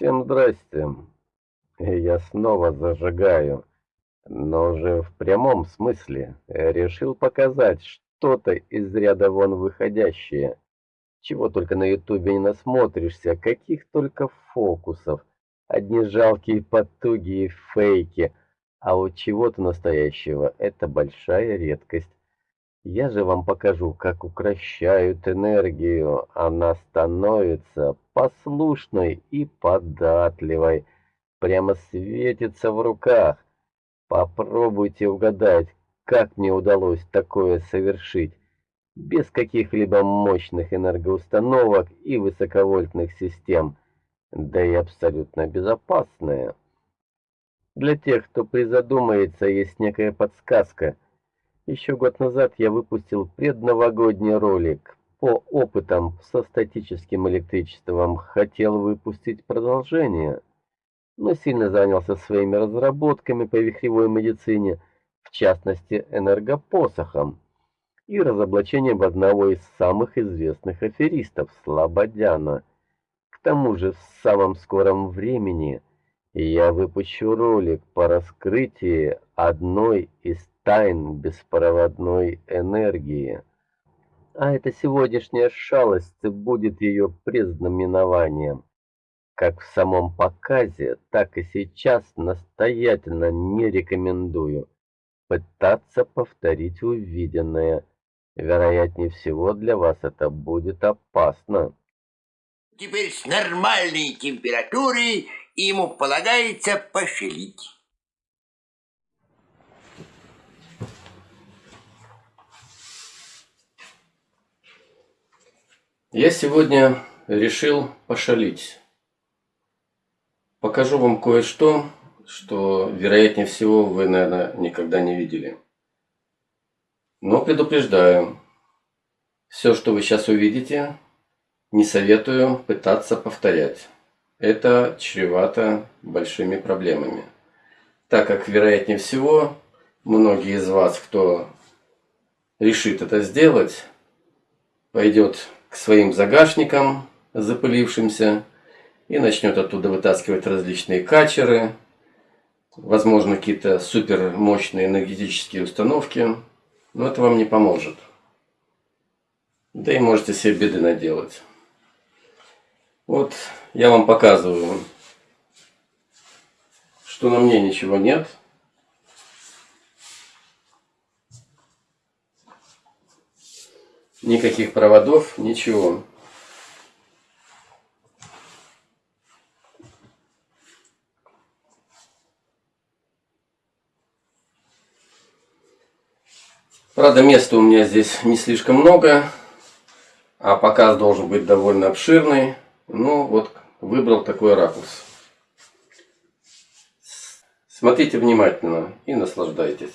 Всем здрасте. Я снова зажигаю, но уже в прямом смысле. Решил показать что-то из ряда вон выходящее. Чего только на ютубе не насмотришься, каких только фокусов. Одни жалкие потуги и фейки, а вот чего-то настоящего — это большая редкость. Я же вам покажу, как укращают энергию. Она становится послушной и податливой. Прямо светится в руках. Попробуйте угадать, как мне удалось такое совершить. Без каких-либо мощных энергоустановок и высоковольтных систем. Да и абсолютно безопасное. Для тех, кто призадумается, есть некая подсказка — еще год назад я выпустил предновогодний ролик по опытам со статическим электричеством. Хотел выпустить продолжение, но сильно занялся своими разработками по вихревой медицине, в частности энергопосохом и разоблачением одного из самых известных аферистов Слободяна. К тому же в самом скором времени я выпущу ролик по раскрытию одной из тайн беспроводной энергии. А эта сегодняшняя шалость будет ее предзнаменованием. Как в самом показе, так и сейчас настоятельно не рекомендую пытаться повторить увиденное. Вероятнее всего для вас это будет опасно. Теперь с нормальной температурой ему полагается пошевелить. Я сегодня решил пошалить. Покажу вам кое-что, что, вероятнее всего, вы, наверное, никогда не видели. Но предупреждаю, все, что вы сейчас увидите, не советую пытаться повторять. Это чревато большими проблемами. Так как, вероятнее всего, многие из вас, кто решит это сделать, пойдет к своим загашникам запылившимся и начнет оттуда вытаскивать различные качеры, возможно, какие-то супер мощные энергетические установки, но это вам не поможет. Да и можете себе беды наделать. Вот я вам показываю, что на мне ничего нет – Никаких проводов, ничего. Правда, места у меня здесь не слишком много, а показ должен быть довольно обширный. Ну, вот выбрал такой ракурс. Смотрите внимательно и наслаждайтесь.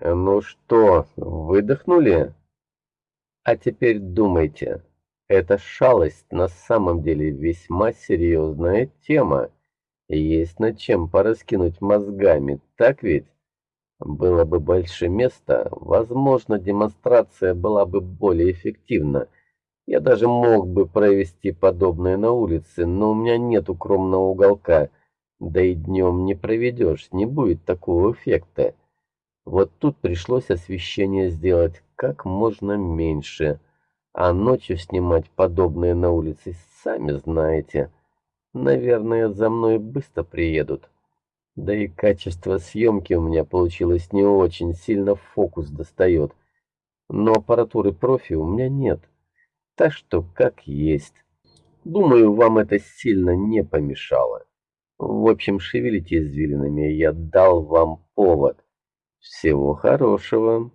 Ну что, выдохнули? А теперь думайте. Эта шалость на самом деле весьма серьезная тема. Есть над чем пораскинуть мозгами, так ведь? Было бы больше места, возможно, демонстрация была бы более эффективна. Я даже мог бы провести подобное на улице, но у меня нет укромного уголка. Да и днем не проведешь, не будет такого эффекта. Вот тут пришлось освещение сделать как можно меньше. А ночью снимать подобное на улице, сами знаете. Наверное, за мной быстро приедут. Да и качество съемки у меня получилось не очень, сильно фокус достает. Но аппаратуры профи у меня нет. Так что как есть. Думаю, вам это сильно не помешало. В общем, шевелите извилинами, я дал вам повод. Всего хорошего.